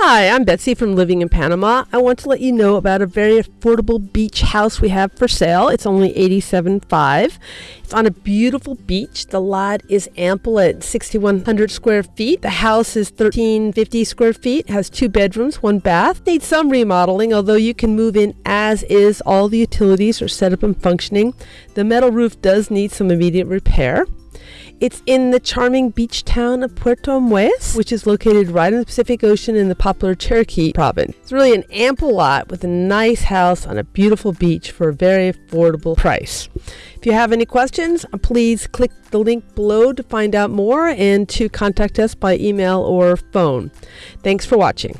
Hi, I'm Betsy from Living in Panama. I want to let you know about a very affordable beach house we have for sale. It's only $87.5. It's on a beautiful beach. The lot is ample at 6,100 square feet. The house is 1,350 square feet, has two bedrooms, one bath. Needs some remodeling, although you can move in as is. All the utilities are set up and functioning. The metal roof does need some immediate repair. It's in the charming beach town of Puerto Armuelles, which is located right in the Pacific Ocean in the popular Chiriquí province. It's really an ample lot with a nice house on a beautiful beach for a very affordable price. If you have any questions, uh, please click the link below to find out more and to contact us by email or phone. Thanks for watching.